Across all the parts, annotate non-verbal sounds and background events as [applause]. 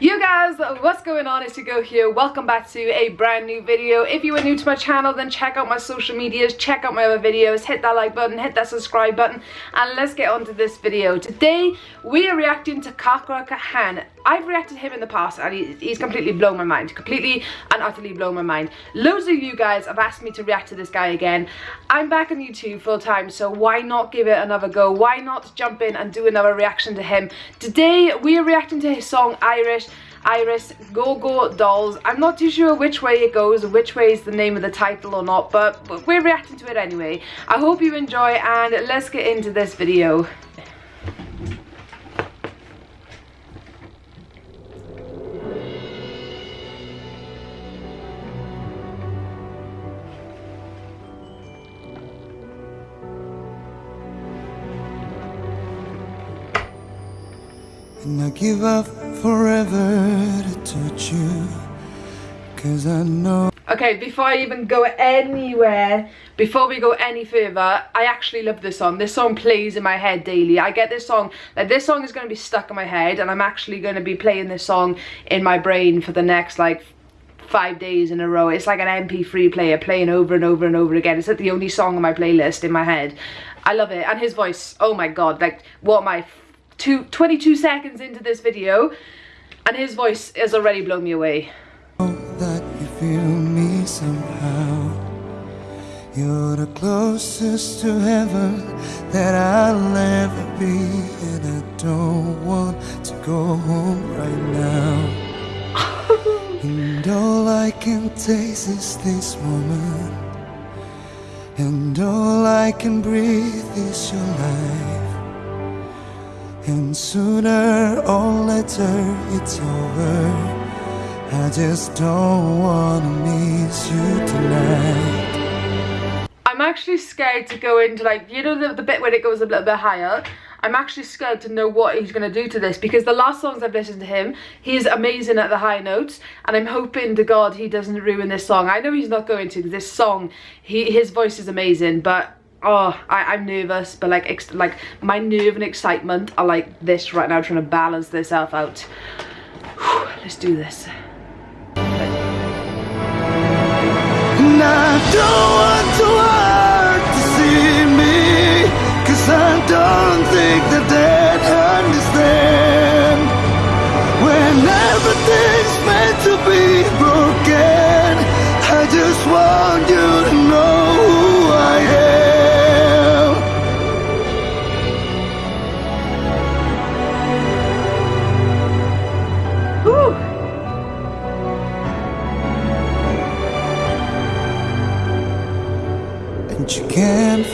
You guys, what's going on? It's Go here. Welcome back to a brand new video. If you are new to my channel, then check out my social medias, check out my other videos, hit that like button, hit that subscribe button, and let's get on to this video. Today, we are reacting to Kakra Kahan. I've reacted to him in the past and he, he's completely blown my mind. Completely and utterly blown my mind. Loads of you guys have asked me to react to this guy again. I'm back on YouTube full time, so why not give it another go? Why not jump in and do another reaction to him? Today, we are reacting to his song Irish. Iris Goo Goo Dolls. I'm not too sure which way it goes, which way is the name of the title or not, but we're reacting to it anyway. I hope you enjoy and let's get into this video. And I give up forever to touch you Cause I know Okay, before I even go anywhere, before we go any further, I actually love this song. This song plays in my head daily. I get this song, like this song is going to be stuck in my head and I'm actually going to be playing this song in my brain for the next like five days in a row. It's like an MP3 player playing over and over and over again. It's like the only song on my playlist in my head. I love it. And his voice, oh my god, like what my two, 22 seconds into this video and his voice has already blown me away. That you feel me somehow. You're the closest to heaven that I'll ever be And I don't want to go home right now. [laughs] And all I can taste is this moment And all I can breathe is your life and sooner or later it's over I just don't wanna miss you tonight I'm actually scared to go into like, you know the, the bit where it goes a little bit higher? I'm actually scared to know what he's going to do to this because the last songs I've listened to him, he's amazing at the high notes and I'm hoping to God he doesn't ruin this song. I know he's not going to this song, he, his voice is amazing but oh I, am nervous but like like my nerve and excitement are like this right now trying to balance this out. Whew, let's do this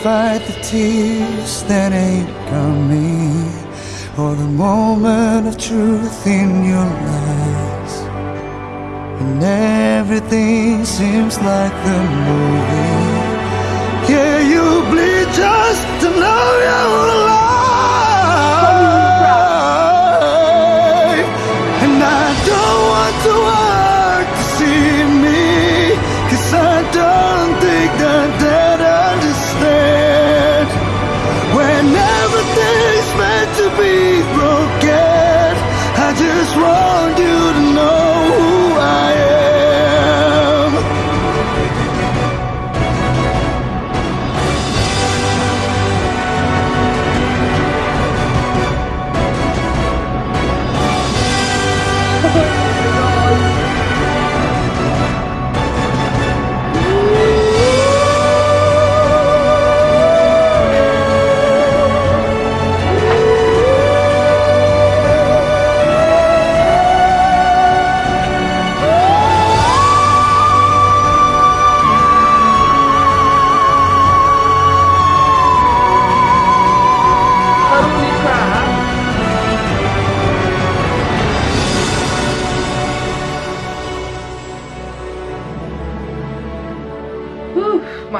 fight the tears that ain't coming Or the moment of truth in your lies And everything seems like the movie. Yeah, you bleed just to know you're alive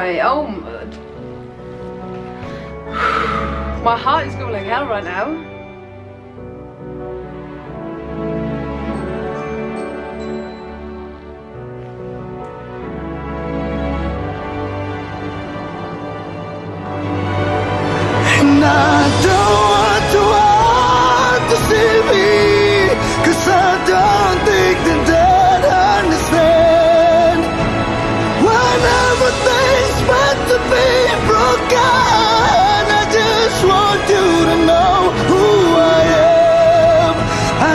my oh [sighs] my heart is going like hell right now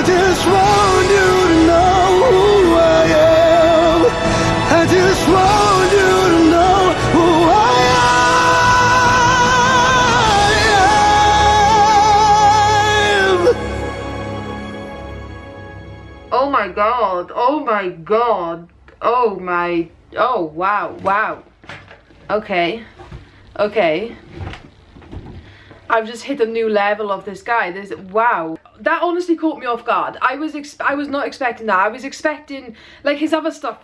just want you to know who I am. I just want you to know who I am. Oh my god. Oh my god. Oh my. Oh wow. Wow. Okay. Okay. I've just hit a new level of this guy. This wow. That honestly caught me off guard. I was I was not expecting that. I was expecting like his other stuff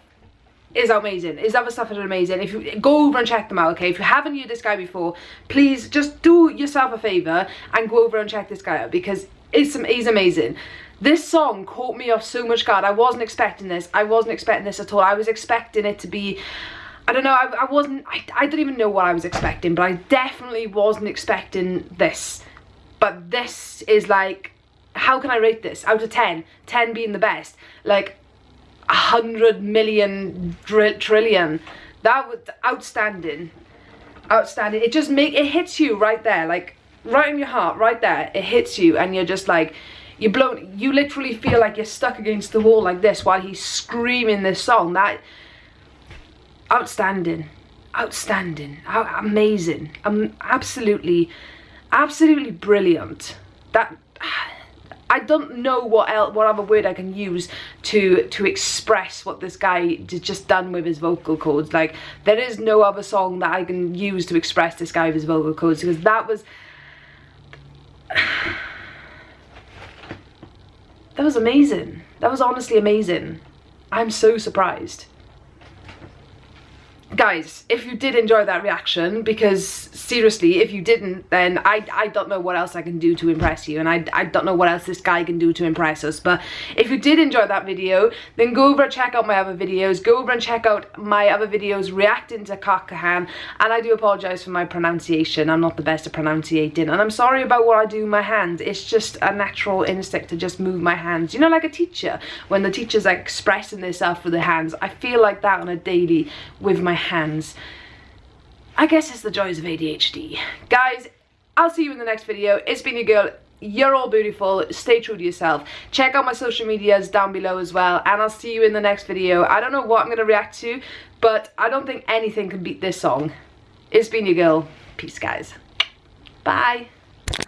is amazing. His other stuff is amazing. If you go over and check them out, okay? If you haven't heard this guy before, please just do yourself a favor and go over and check this guy out because it's some he's amazing. This song caught me off so much guard. I wasn't expecting this. I wasn't expecting this at all. I was expecting it to be I don't know, I, I wasn't, I, I don't even know what I was expecting, but I definitely wasn't expecting this. But this is like, how can I rate this? Out of 10, 10 being the best. Like, a hundred million trillion. That was outstanding. Outstanding. It just make, it hits you right there, like, right in your heart, right there. It hits you and you're just like, you're blown, you literally feel like you're stuck against the wall like this while he's screaming this song. That, outstanding outstanding amazing um, absolutely absolutely brilliant that I don't know what else, what other word I can use to to express what this guy just done with his vocal cords. Like there is no other song that I can use to express this guy with his vocal cords because that was [sighs] that was amazing. That was honestly amazing. I'm so surprised guys if you did enjoy that reaction because seriously if you didn't then I, I don't know what else I can do to impress you and I, I don't know what else this guy can do to impress us. But if you did enjoy that video then go over and check out my other videos. Go over and check out my other videos reacting to Kakahan and I do apologize for my pronunciation. I'm not the best at pronunciating and I'm sorry about what I do with my hands. It's just a natural instinct to just move my hands. You know like a teacher when the teacher's like expressing themselves with their hands. I feel like that on a daily with my hands. I guess it's the joys of ADHD. Guys, I'll see you in the next video. It's been your girl. You're all beautiful. Stay true to yourself. Check out my social medias down below as well. And I'll see you in the next video. I don't know what I'm going to react to, but I don't think anything can beat this song. It's been your girl. Peace, guys. Bye.